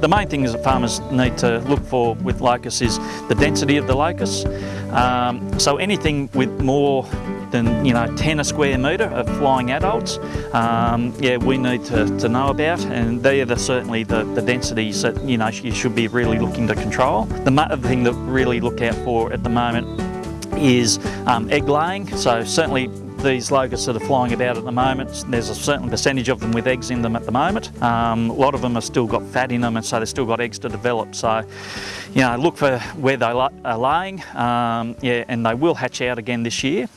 the main thing is that farmers need to look for with locusts is the density of the locusts. Um, so anything with more than you know 10 a square metre of flying adults, um, yeah, we need to, to know about, and they are the, certainly the, the densities that you know you should be really looking to control. The other thing that really look out for at the moment is um, egg laying. So certainly these locusts that are flying about at the moment, there's a certain percentage of them with eggs in them at the moment. Um, a lot of them have still got fat in them and so they've still got eggs to develop. So, you know, look for where they are laying, um, yeah, and they will hatch out again this year.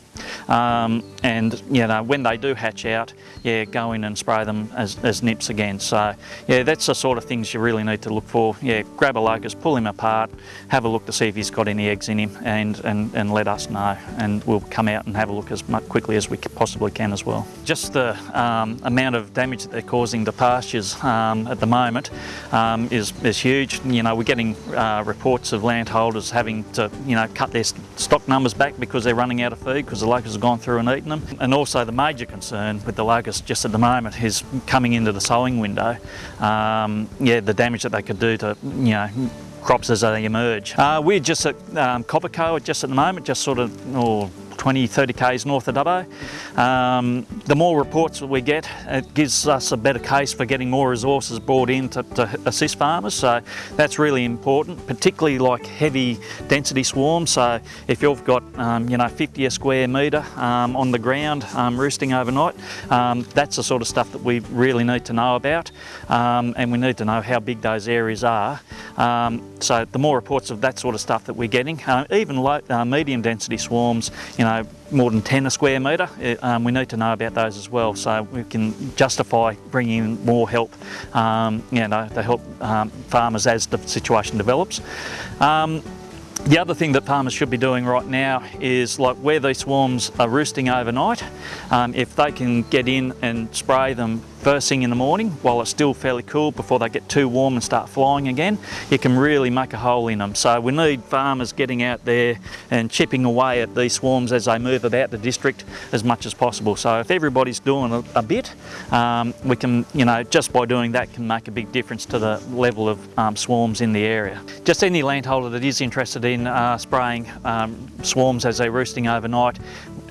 Um, and you know when they do hatch out yeah go in and spray them as, as nymphs again. So yeah that's the sort of things you really need to look for. Yeah grab a locust pull him apart have a look to see if he's got any eggs in him and and, and let us know. And we'll come out and have a look as quickly as we possibly can as well. Just the um, amount of damage that they're causing to pastures um, at the moment um, is, is huge. You know we're getting uh, reports of landholders having to you know cut their stock numbers back because they're running out of feed because the locusts gone through and eaten them. And also the major concern with the locusts just at the moment is coming into the sowing window, um, yeah, the damage that they could do to, you know, crops as they emerge. Uh, we're just at um, Coppercoe just at the moment, just sort of, oh, 20, 30 k's north of Dubbo. Um, the more reports that we get, it gives us a better case for getting more resources brought in to, to assist farmers. So that's really important, particularly like heavy density swarms. So if you've got, um, you know, 50 a square metre um, on the ground um, roosting overnight, um, that's the sort of stuff that we really need to know about. Um, and we need to know how big those areas are. So the more reports of that sort of stuff that we're getting, uh, even low, uh, medium density swarms, you know, more than 10 a square metre, um, we need to know about those as well so we can justify bringing in more help um, you know, to help um, farmers as the situation develops. Um, the other thing that farmers should be doing right now is like where these swarms are roosting overnight, um, if they can get in and spray them first thing in the morning while it's still fairly cool before they get too warm and start flying again, you can really make a hole in them. So we need farmers getting out there and chipping away at these swarms as they move about the district as much as possible. So if everybody's doing a, a bit, um, we can, you know, just by doing that can make a big difference to the level of um, swarms in the area. Just any landholder that is interested in uh, spraying um, swarms as they're roosting overnight,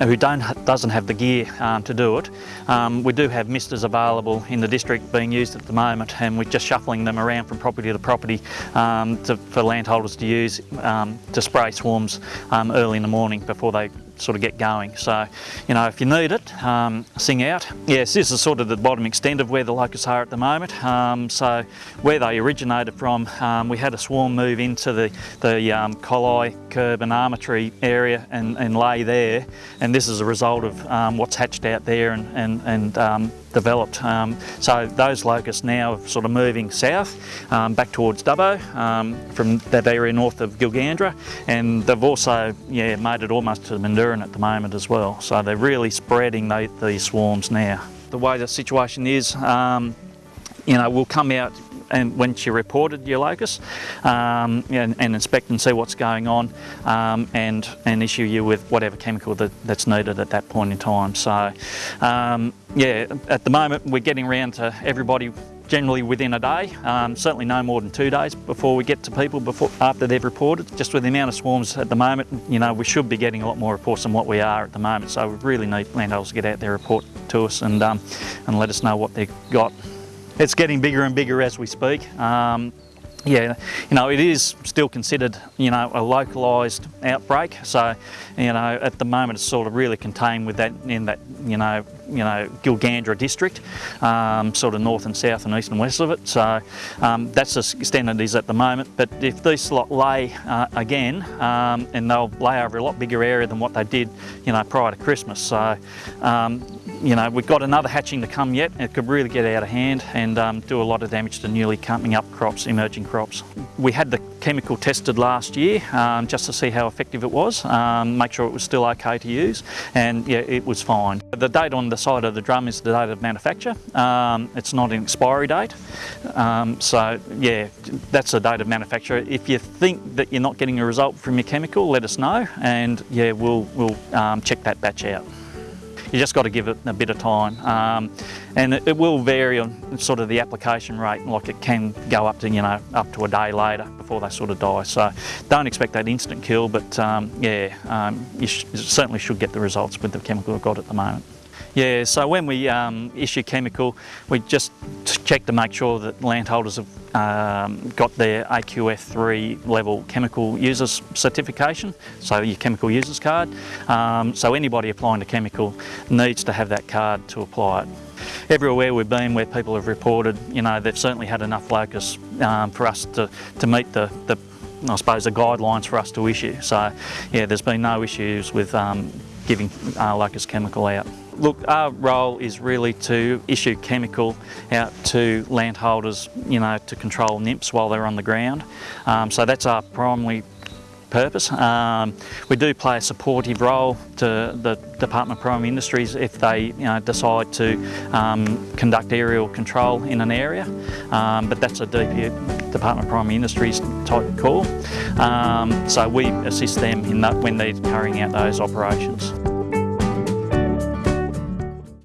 who don't, doesn't have the gear um, to do it, um, we do have misters available in the district being used at the moment and we're just shuffling them around from property to property um, to, for landholders to use um, to spray swarms um, early in the morning before they sort of get going. So, you know, if you need it, um, sing out. Yes, this is sort of the bottom extent of where the locusts are at the moment. Um, so where they originated from, um, we had a swarm move into the, the um, Collie, Curb and Armatree area and, and lay there. And this is a result of um, what's hatched out there and, and, and um, developed. Um, so those locusts now are sort of moving south um, back towards Dubbo um, from that area north of Gilgandra and they've also yeah, made it almost to Mendooran at the moment as well. So they're really spreading the, these swarms now. The way the situation is, um, you know, we'll come out and when she reported your locus um, and, and, inspect and see what's going on um, and, and issue you with whatever chemical that, that's needed at that point in time. So um, yeah, at the moment we're getting around to everybody generally within a day, um, certainly no more than two days before we get to people before after they've reported. Just with the amount of swarms at the moment, you know, we should be getting a lot more reports than what we are at the moment. So we really need landholders to get out there, report to us and, um, and let us know what they've got. It's getting bigger and bigger as we speak. Um, yeah, you know, it is still considered, you know, a localised outbreak. So, you know, at the moment it's sort of really contained with that in that, you know, you know, Gilgandra district, um, sort of north and south and east and west of it. So um, that's the it is at the moment. But if these lay uh, again, um, and they'll lay over a lot bigger area than what they did, you know, prior to Christmas. So, um, you know, we've got another hatching to come yet. It could really get out of hand and um, do a lot of damage to newly coming up crops, emerging crops. We had the chemical tested last year just to see how effective it was, make sure it was still okay to use, and yeah, it was fine. The date on the side of the drum is the date of manufacture. Um, it's not an expiry date, um, so yeah, that's the date of manufacture. If you think that you're not getting a result from your chemical, let us know, and yeah, we'll, we'll um, check that batch out. you just got to give it a bit of time. Um, and it, it, will vary on sort of the application rate, like it can go up to, you know, up to a day later before they sort of die. So don't expect that instant kill, but um, yeah, um, you, you certainly should get the results with the chemical we've got at the moment. Yeah, so when we um, issue chemical, we just check to make sure that landholders have um, got their AQF3 level chemical users certification, so your chemical users card. Um, so anybody applying to chemical needs to have that card to apply it. Everywhere we've been where people have reported, you know, they've certainly had enough locusts um, for us to, to meet the, the I suppose the guidelines for us to issue. So yeah, there's been no issues with um, giving uh, locust chemical out. Look, our role is really to issue chemical out to landholders, you know, to control nymphs while they're on the ground. Um, so that's our primary purpose. Um, we do play a supportive role to the Department of Primary Industries if they you know, decide to um, conduct aerial control in an area, um, but that's a DP, Department of Primary Industries type call. Um, so we assist them in that when they're carrying out those operations.